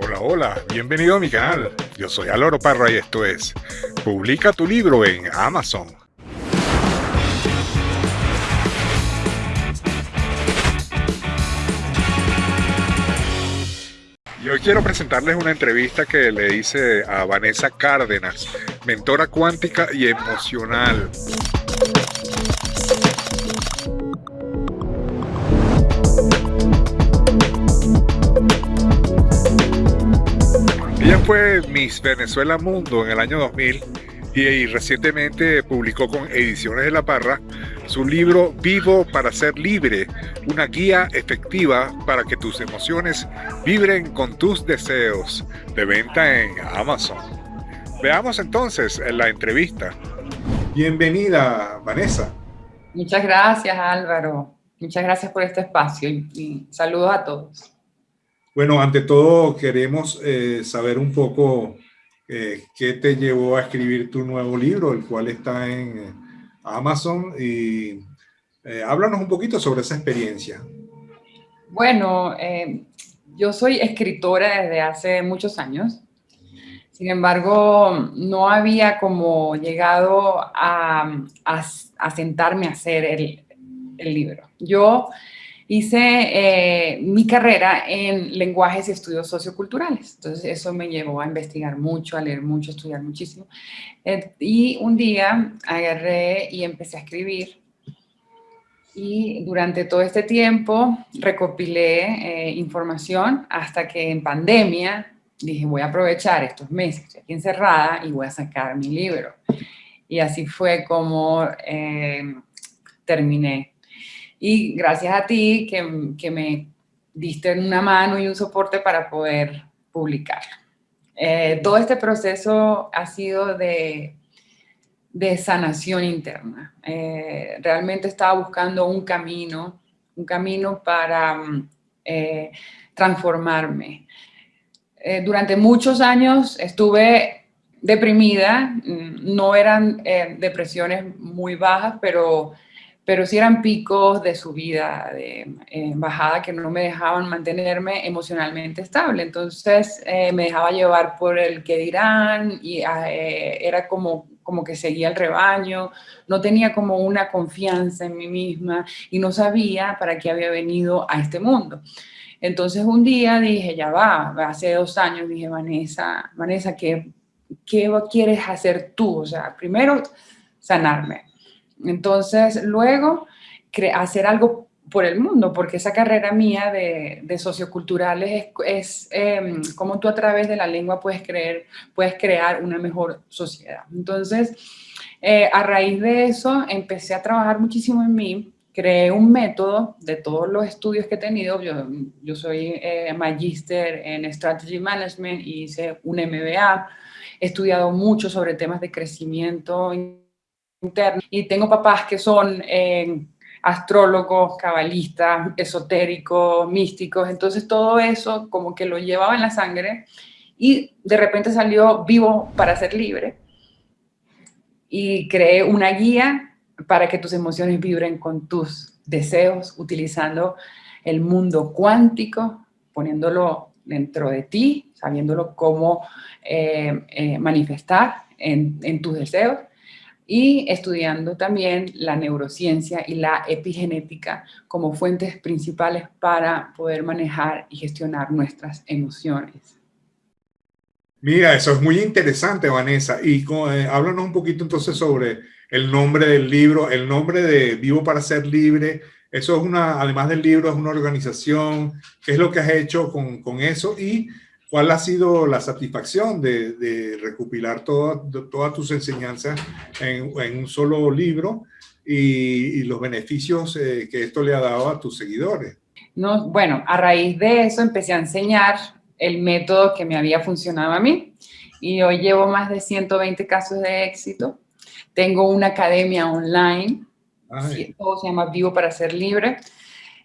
Hola, hola, bienvenido a mi canal. Yo soy Aloro Parra y esto es Publica tu libro en Amazon. Y hoy quiero presentarles una entrevista que le hice a Vanessa Cárdenas, mentora cuántica y emocional. Fue Miss Venezuela Mundo en el año 2000 y, recientemente publicó con Ediciones de la Parra su libro Vivo para ser libre, una guía efectiva para que tus emociones vibren con tus deseos, de venta en Amazon. Veamos entonces la entrevista. Bienvenida, Vanessa. Muchas gracias, Álvaro. Muchas gracias por este espacio y, saludos a todos. Bueno, ante todo queremos eh, saber un poco eh, qué te llevó a escribir tu nuevo libro, el cual está en eh, Amazon y háblanos un poquito sobre esa experiencia. Bueno, yo soy escritora desde hace muchos años. Sin embargo, no había como llegado a, sentarme a hacer el, el libro. Yo hice eh, mi carrera en lenguajes y estudios socioculturales. Entonces eso me llevó a investigar mucho, a leer mucho, a estudiar muchísimo. Eh, y un día agarré y empecé a escribir. Y durante todo este tiempo recopilé eh, información hasta que en pandemia dije voy a aprovechar estos meses, estoy aquí encerrada y voy a sacar mi libro. Y así fue como terminé y gracias a ti que, que me diste una mano y un soporte para poder publicar. Eh, todo este proceso ha sido de, de sanación interna. Eh, realmente estaba buscando un camino, un camino para eh, transformarme. durante muchos años estuve deprimida, no eran depresiones muy bajas, pero pero sí eran picos de subida, de eh, bajada que no me dejaban mantenerme emocionalmente estable. Entonces eh, me dejaba llevar por el que dirán y ah, eh, era como, como que seguía el rebaño, no tenía como una confianza en mí misma y no sabía para qué había venido a este mundo. Entonces un día dije, ya va, hace dos años dije, Vanessa, Vanessa, ¿qué, qué quieres hacer tú? O sea, primero sanarme entonces, luego, hacer algo por el mundo, porque esa carrera mía de, socioculturales es, em, como tú a través de la lengua puedes, creer, puedes crear una mejor sociedad. Entonces, eh, a raíz de eso, empecé a trabajar muchísimo en mí, creé un método de todos los estudios que he tenido. Yo, yo soy eh, magíster en Strategy Management y hice un MBA. He estudiado mucho sobre temas de crecimiento y tengo papás que son eh, astrólogos, cabalistas, esotéricos, místicos, entonces todo eso como que lo llevaba en la sangre y de repente salió vivo para ser libre. Y creé una guía para que tus emociones vibren con tus deseos utilizando el mundo cuántico, poniéndolo dentro de ti, sabiéndolo cómo eh, eh, manifestar en, en tus deseos y estudiando también la neurociencia y la epigenética como fuentes principales para poder manejar y gestionar nuestras emociones. Mira, eso es muy interesante, Vanessa. Y eh, háblanos un poquito entonces sobre el nombre del libro, el nombre de Vivo para ser libre. Eso es una, además del libro, es una organización. ¿Qué es lo que has hecho con, con eso? Y ¿Cuál ha sido la satisfacción de, recopilar todas tus enseñanzas en, un solo libro y, los beneficios eh, que esto le ha dado a tus seguidores? No, bueno, a raíz de eso empecé a enseñar el método que me había funcionado a mí y hoy llevo más de 120 casos de éxito. Tengo una academia online, todo se llama Vivo para ser libre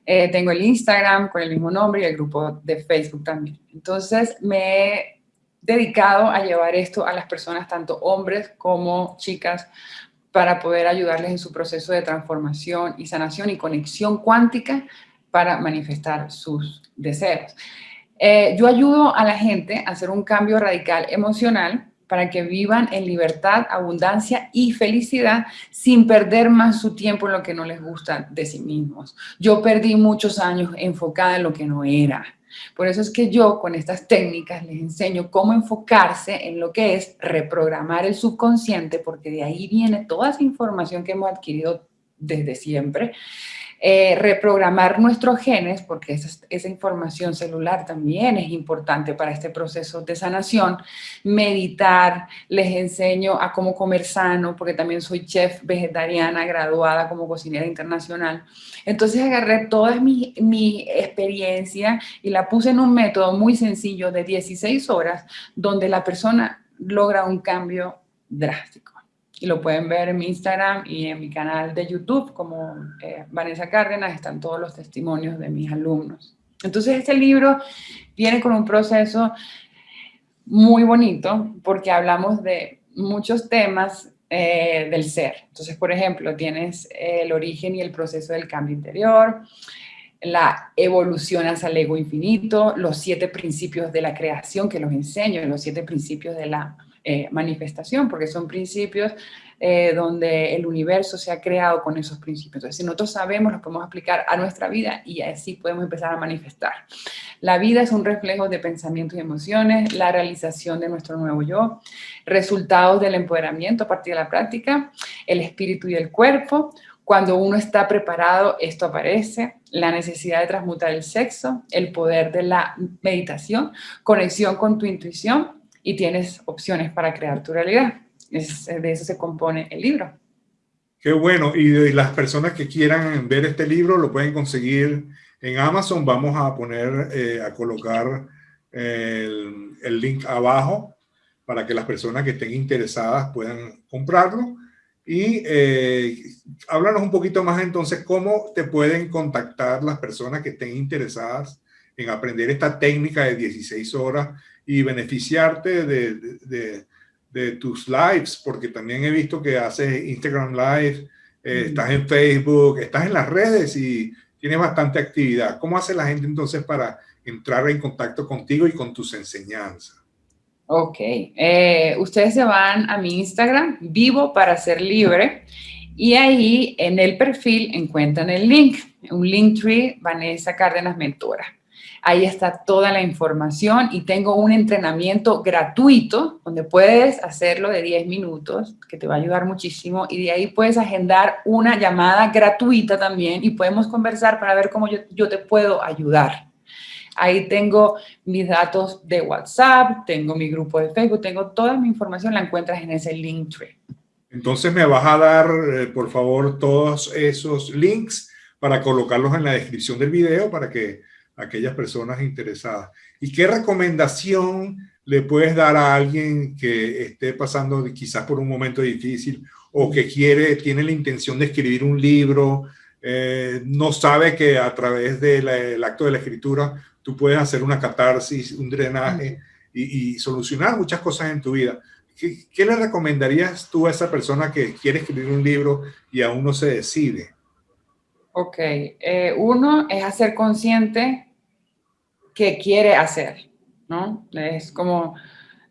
eh, tengo el Instagram con el mismo nombre y el grupo de Facebook también. Entonces me he dedicado a llevar esto a las personas, tanto hombres como chicas, para poder ayudarles en su proceso de transformación y sanación y conexión cuántica para manifestar sus deseos. Eh, yo ayudo a la gente a hacer un cambio radical emocional para que vivan en libertad, abundancia y felicidad sin perder más su tiempo en lo que no les gusta de sí mismos. Yo perdí muchos años enfocada en lo que no era. Por eso es que yo con estas técnicas les enseño cómo enfocarse en lo que es reprogramar el subconsciente, porque de ahí viene toda esa información que hemos adquirido desde siempre, eh, reprogramar nuestros genes, porque esa, información celular también es importante para este proceso de sanación, meditar, les enseño a cómo comer sano, porque también soy chef vegetariana graduada como cocinera internacional. Entonces agarré toda mi, experiencia y la puse en un método muy sencillo de 16 horas, donde la persona logra un cambio drástico y lo pueden ver en mi Instagram y en mi canal de YouTube como eh, Vanessa Cárdenas, están todos los testimonios de mis alumnos. Entonces este libro viene con un proceso muy bonito porque hablamos de muchos temas eh, del ser. Entonces, por ejemplo, tienes el origen y el proceso del cambio interior, la evolución hacia el ego infinito, los siete principios de la creación que los enseño, los siete principios de la eh, manifestación, porque son principios eh, donde el universo se ha creado con esos principios. Entonces, si nosotros sabemos, los podemos aplicar a nuestra vida y así podemos empezar a manifestar. La vida es un reflejo de pensamientos y emociones, la realización de nuestro nuevo yo, resultados del empoderamiento a partir de la práctica, el espíritu y el cuerpo, cuando uno está preparado, esto aparece, la necesidad de transmutar el sexo, el poder de la meditación, conexión con tu intuición, y tienes opciones para crear tu realidad. de eso se compone el libro. Qué bueno. Y, las personas que quieran ver este libro lo pueden conseguir en Amazon. Vamos a poner, eh, a colocar el, el, link abajo para que las personas que estén interesadas puedan comprarlo. Y eh, háblanos un poquito más entonces cómo te pueden contactar las personas que estén interesadas en aprender esta técnica de 16 horas y beneficiarte de, de, tus lives, porque también he visto que haces Instagram Live, eh, estás en Facebook, estás en las redes y tienes bastante actividad. ¿Cómo hace la gente entonces para entrar en contacto contigo y con tus enseñanzas? Ok, eh, ustedes se van a mi Instagram, vivo para ser libre, y ahí en el perfil encuentran el link, un link tree, Vanessa Cárdenas Mentora. Ahí está toda la información y tengo un entrenamiento gratuito donde puedes hacerlo de 10 minutos, que te va a ayudar muchísimo. Y de ahí puedes agendar una llamada gratuita también y podemos conversar para ver cómo yo, te puedo ayudar. Ahí tengo mis datos de WhatsApp, tengo mi grupo de Facebook, tengo toda mi información, la encuentras en ese link tree. Entonces me vas a dar, eh, por favor, todos esos links para colocarlos en la descripción del video para que aquellas personas interesadas. ¿Y qué recomendación le puedes dar a alguien que esté pasando quizás por un momento difícil o que quiere, tiene la intención de escribir un libro, eh, no sabe que a través del acto de la escritura tú puedes hacer una catarsis, un drenaje y, solucionar muchas cosas en tu vida? ¿Qué, le recomendarías tú a esa persona que quiere escribir un libro y aún no se decide? Ok, eh, uno es hacer consciente qué quiere hacer, ¿no? Es como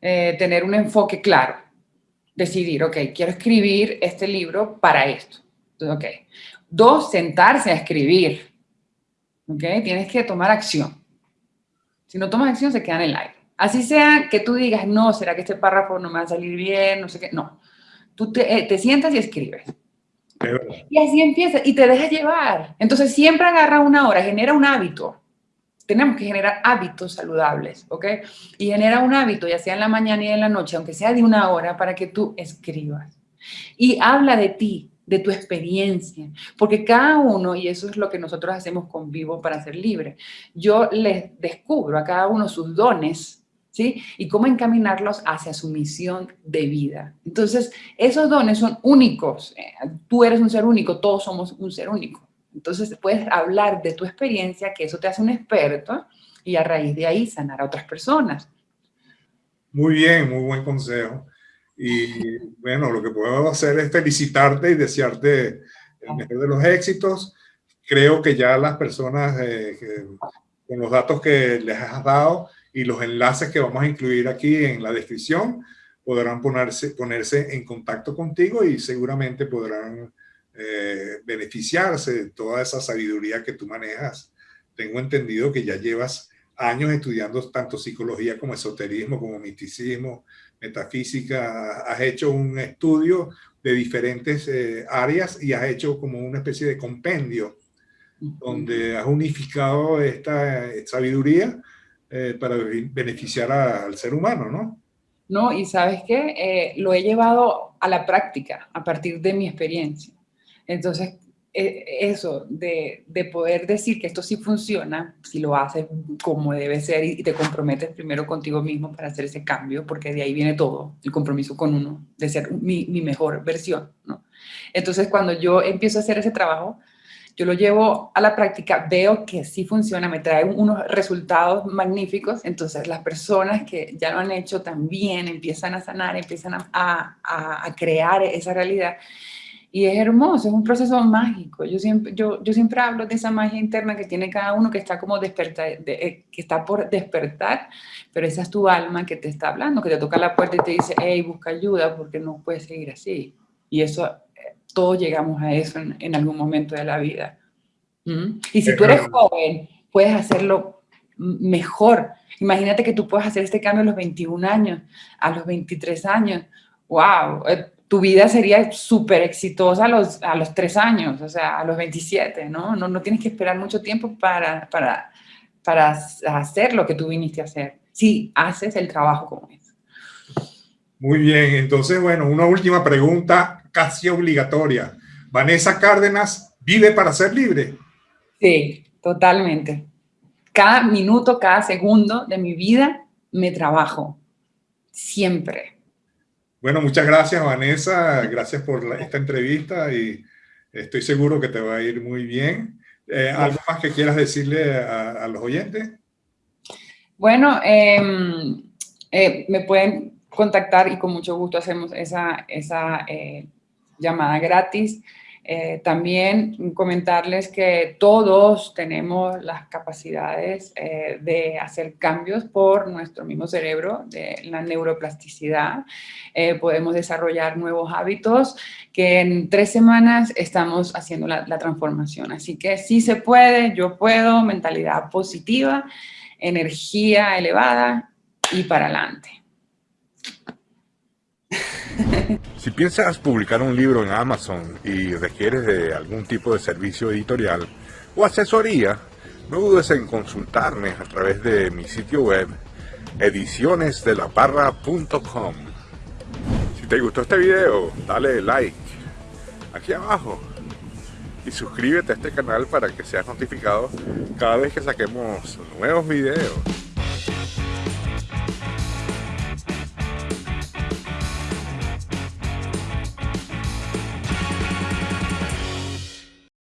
eh, tener un enfoque claro, decidir, ok, quiero escribir este libro para esto. ok. Dos, sentarse a escribir, ok, tienes que tomar acción. Si no tomas acción, se queda en el aire. Así sea que tú digas, no, ¿será que este párrafo no me va a salir bien? No sé qué. No. Tú te, eh, te sientas y escribes. Y así empieza y te dejas llevar. Entonces siempre agarra una hora, genera un hábito tenemos que generar hábitos saludables, ¿ok? Y genera un hábito, ya sea en la mañana y en la noche, aunque sea de una hora, para que tú escribas. Y habla de ti, de tu experiencia, porque cada uno, y eso es lo que nosotros hacemos con Vivo para ser libre, yo les descubro a cada uno sus dones, ¿sí? Y cómo encaminarlos hacia su misión de vida. Entonces, esos dones son únicos, eh, tú eres un ser único, todos somos un ser único. Entonces puedes hablar de tu experiencia, que eso te hace un experto, y a raíz de ahí sanar a otras personas. Muy bien, muy buen consejo. Y bueno, lo que puedo hacer es felicitarte y desearte el mejor de los éxitos. Creo que ya las personas eh, con los datos que les has dado y los enlaces que vamos a incluir aquí en la descripción, podrán ponerse, ponerse en contacto contigo y seguramente podrán eh, beneficiarse de toda esa sabiduría que tú manejas. Tengo entendido que ya llevas años estudiando tanto psicología como esoterismo, como misticismo, metafísica. Has hecho un estudio de diferentes eh, áreas y has hecho como una especie de compendio donde has unificado esta sabiduría eh, para beneficiar al ser humano, ¿no? No, y sabes qué, eh, lo he llevado a la práctica a partir de mi experiencia. Entonces, e, eso de, de, poder decir que esto sí funciona, si lo haces como debe ser y te comprometes primero contigo mismo para hacer ese cambio, porque de ahí viene todo, el compromiso con uno, de ser mi, mi mejor versión, ¿no? Entonces, cuando yo empiezo a hacer ese trabajo, yo lo llevo a la práctica, veo que sí funciona, me trae unos resultados magníficos, entonces las personas que ya lo han hecho también empiezan a sanar, empiezan a, a, a crear esa realidad y es hermoso, es un proceso mágico. Yo siempre, yo, yo siempre hablo de esa magia interna que tiene cada uno que está como despertar, eh, que está por despertar, pero esa es tu alma que te está hablando, que te toca la puerta y te dice, hey, busca ayuda porque no puedes seguir así. Y eso, eh, todos llegamos a eso en, algún momento de la vida. ¿Mm? Y si tú eres joven, puedes hacerlo mejor. Imagínate que tú puedes hacer este cambio a los 21 años, a los 23 años. ¡Wow! Tu vida sería súper exitosa a los, a los tres años, o sea, a los 27, ¿no? No, no tienes que esperar mucho tiempo para, para, para hacer lo que tú viniste a hacer, si haces el trabajo como es. Muy bien, entonces, bueno, una última pregunta casi obligatoria. Vanessa Cárdenas, ¿vive para ser libre? Sí, totalmente. Cada minuto, cada segundo de mi vida me trabajo, siempre bueno, muchas gracias Vanessa, gracias por esta entrevista y estoy seguro que te va a ir muy bien. Eh, ¿Algo más que quieras decirle a, los oyentes? Bueno, em, eh, me pueden contactar y con mucho gusto hacemos esa, esa eh, llamada gratis. Eh, también comentarles que todos tenemos las capacidades eh, de hacer cambios por nuestro mismo cerebro, de la neuroplasticidad. Eh, podemos desarrollar nuevos hábitos que en tres semanas estamos haciendo la, la transformación. Así que sí se puede, yo puedo, mentalidad positiva, energía elevada y para adelante. Si piensas publicar un libro en Amazon y requieres de algún tipo de servicio editorial o asesoría, no dudes en consultarme a través de mi sitio web edicionesdelaparra.com. Si te gustó este video, dale like aquí abajo y suscríbete a este canal para que seas notificado cada vez que saquemos nuevos videos.